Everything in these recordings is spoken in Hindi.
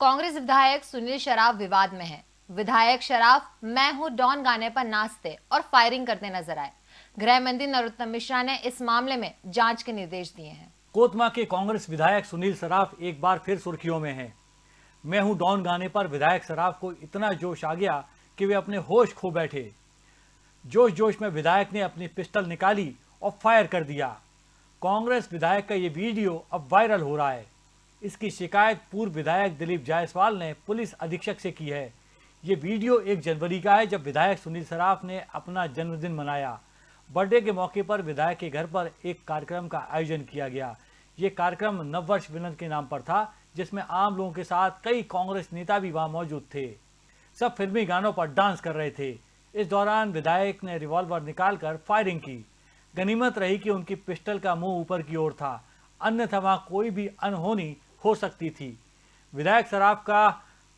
कांग्रेस विधायक सुनील शराफ विवाद में है। विधायक शराफ, मैं हूँ डॉन गाने पर नाचते और फायरिंग करते नज़र आए। गृह मंत्री नरोत्तम मिश्रा ने इस मामले में जाँच के निर्देश दिए हैं। कोतमा के कांग्रेस विधायक सुनील सराफ एक बार फिर सुर्खियों में हैं। मैं हूँ डॉन गाने पर विधायक सराफ को इतना जोश आ गया कि वे अपने होश खो बैठे। जोश जोश में विधायक ने अपनी पिस्टल निकाली और फायर कर दिया। कांग्रेस विधायक का ये वीडियो अब वायरल हो रहा है। इसकी शिकायत पूर्व विधायक दिलीप जायसवाल ने पुलिस अधीक्षक से की है। ये वीडियो एक जनवरी का है जब विधायक सुनील सराफ ने अपना जन्मदिन मनाया। बर्थडे के मौके पर विधायक के घर पर एक कार्यक्रम का आयोजन किया गया। ये कार्यक्रम नववर्ष मिलन के नाम पर था, जिसमें आम लोगों के साथ कई कांग्रेस नेता भी वहाँ मौजूद थे। सब फिल्मी गानों पर डांस कर रहे थे। इस दौरान विधायक ने रिवॉल्वर निकालकर फायरिंग की। गनीमत रही कि उनकी पिस्टल का मुँह ऊपर की ओर था। अन्यथा वहाँ कोई भी अनहोनी हो सकती थी। विधायक सराफ का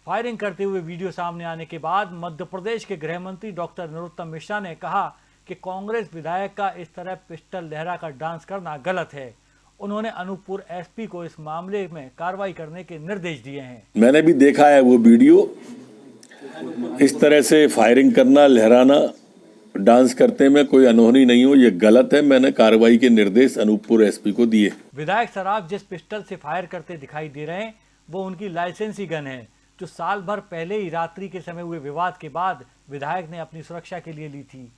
फायरिंग करते हुए वीडियो सामने आने के बाद मध्य प्रदेश के गृह मंत्री डॉक्टर नरोत्तम मिश्रा ने कहा कि कांग्रेस विधायक का इस तरह पिस्टल लहरा कर डांस करना गलत है। उन्होंने अनूपपुर एसपी को इस मामले में कार्रवाई करने के निर्देश दिए हैं। मैंने भी देखा है वो वीडियो। इस तरह से फायरिंग करना, लहराना डांस करते में कोई अनहोनी नहीं हो ये गलत है मैंने कार्रवाई के निर्देश अनूपपुर एसपी को दिए। विधायक सराफ जिस पिस्टल से फायर करते दिखाई दे रहे हैं वो उनकी लाइसेंसी गन है जो साल भर पहले ही रात्रि के समय हुए विवाद के बाद विधायक ने अपनी सुरक्षा के लिए ली थी।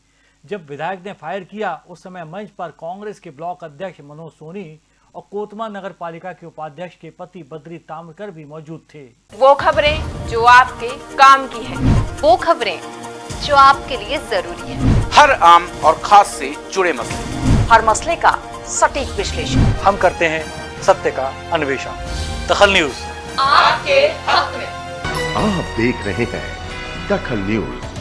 जब विधायक ने फायर किया उस समय मंच पर कांग्रेस के ब्लॉक अध्यक्ष मनोज सोनी और कोतमा नगर पालिका के उपाध्यक्ष के पति बद्री ताम्रकर भी मौजूद थे। वो खबरें जो आपके काम की है वो खबरें जो आपके लिए ज़रूरी है। हर आम और खास से जुड़े मसले। हर मसले का सटीक विश्लेषण। हम करते हैं सत्य का अन्वेषण। दखल न्यूज़। आपके हक में। आप देख रहे हैं दखल न्यूज़।